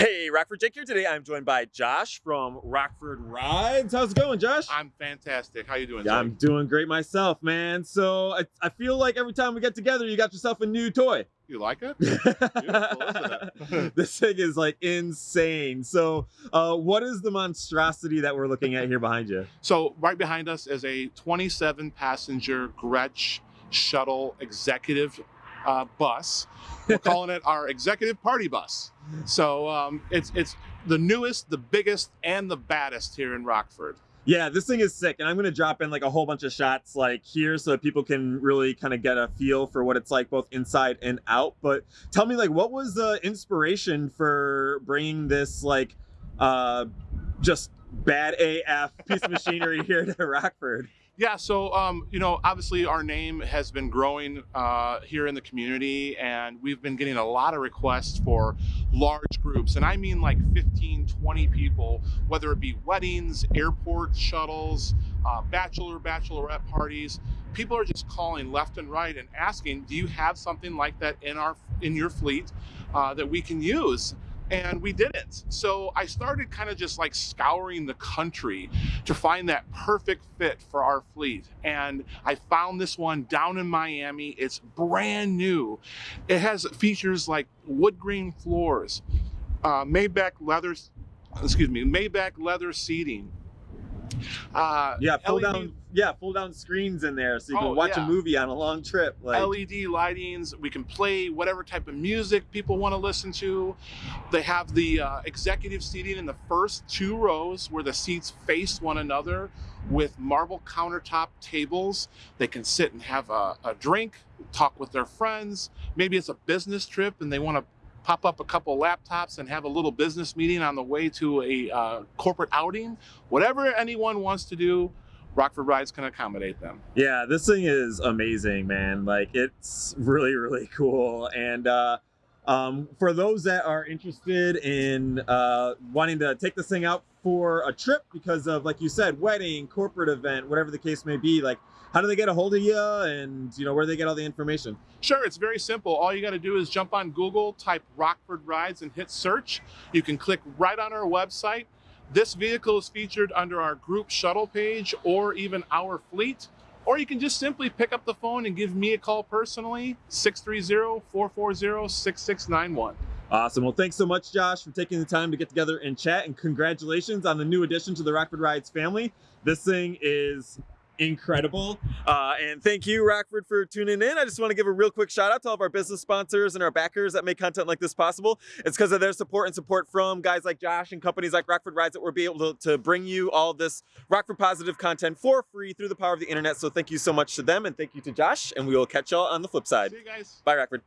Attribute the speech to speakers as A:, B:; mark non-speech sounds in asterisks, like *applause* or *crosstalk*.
A: Hey, Rockford Jake here. Today I'm joined by Josh from Rockford Rides. How's it going, Josh?
B: I'm fantastic. How you doing?
A: Yeah, I'm doing great myself, man. So I, I feel like every time we get together, you got yourself a new toy.
B: You like it? *laughs* *laughs*
A: this thing is like insane. So, uh, what is the monstrosity that we're looking at here behind you?
B: So, right behind us is a 27 passenger Grech shuttle executive uh, bus. We're *laughs* calling it our executive party bus. So um, it's it's the newest, the biggest, and the baddest here in Rockford.
A: Yeah, this thing is sick, and I'm gonna drop in like a whole bunch of shots like here so that people can really kind of get a feel for what it's like both inside and out. But tell me, like, what was the inspiration for bringing this like uh, just bad AF piece of machinery *laughs* here to Rockford?
B: Yeah, so um, you know, obviously our name has been growing uh, here in the community, and we've been getting a lot of requests for large groups, and I mean like 15, 20 people, whether it be weddings, airport shuttles, uh, bachelor, bachelorette parties. People are just calling left and right and asking, "Do you have something like that in our in your fleet uh, that we can use?" And we didn't. So I started kind of just like scouring the country to find that perfect fit for our fleet. And I found this one down in Miami. It's brand new. It has features like wood grain floors, uh, Maybach leather, excuse me, Maybach leather seating,
A: uh, yeah, pull LED, down. Yeah, pull down screens in there so you can oh, watch yeah. a movie on a long trip.
B: Like LED lightings. We can play whatever type of music people want to listen to. They have the uh, executive seating in the first two rows where the seats face one another with marble countertop tables. They can sit and have a, a drink, talk with their friends. Maybe it's a business trip and they want to pop up a couple laptops and have a little business meeting on the way to a uh, corporate outing. Whatever anyone wants to do, Rockford Rides can accommodate them.
A: Yeah, this thing is amazing, man. Like it's really, really cool. And uh, um, for those that are interested in uh, wanting to take this thing out for a trip because of, like you said, wedding, corporate event, whatever the case may be, like how do they get a hold of you and you know where do they get all the information?
B: Sure, it's very simple. All you got to do is jump on Google, type Rockford Rides and hit search. You can click right on our website. This vehicle is featured under our group shuttle page or even our fleet. Or you can just simply pick up the phone and give me a call personally, 630-440-6691.
A: Awesome. Well, thanks so much, Josh, for taking the time to get together and chat. And congratulations on the new addition to the Rockford Rides family. This thing is incredible. Uh, and thank you, Rockford, for tuning in. I just want to give a real quick shout out to all of our business sponsors and our backers that make content like this possible. It's because of their support and support from guys like Josh and companies like Rockford Rides that we're be able to, to bring you all this Rockford positive content for free through the power of the internet. So thank you so much to them and thank you to Josh. And we will catch y'all on the flip side.
B: See you guys.
A: Bye, Rockford.